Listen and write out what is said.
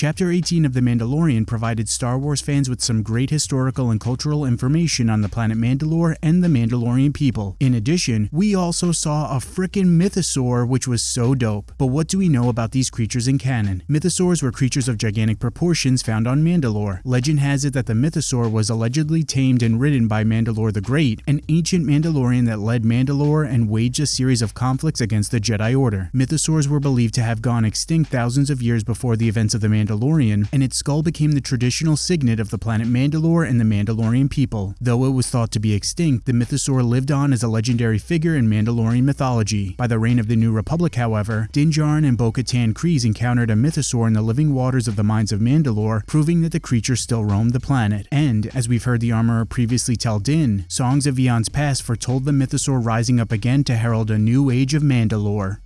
Chapter 18 of The Mandalorian provided Star Wars fans with some great historical and cultural information on the planet Mandalore and the Mandalorian people. In addition, we also saw a frickin' mythosaur which was so dope. But what do we know about these creatures in canon? Mythosaurs were creatures of gigantic proportions found on Mandalore. Legend has it that the mythosaur was allegedly tamed and ridden by Mandalore the Great, an ancient Mandalorian that led Mandalore and waged a series of conflicts against the Jedi Order. Mythosaurs were believed to have gone extinct thousands of years before the events of the Mandalorian, and its skull became the traditional signet of the planet Mandalore and the Mandalorian people. Though it was thought to be extinct, the mythosaur lived on as a legendary figure in Mandalorian mythology. By the reign of the New Republic, however, Din and Bo-Katan Kryze encountered a mythosaur in the living waters of the mines of Mandalore, proving that the creature still roamed the planet. And, as we've heard the armorer previously tell Din, songs of eons past foretold the mythosaur rising up again to herald a new age of Mandalore.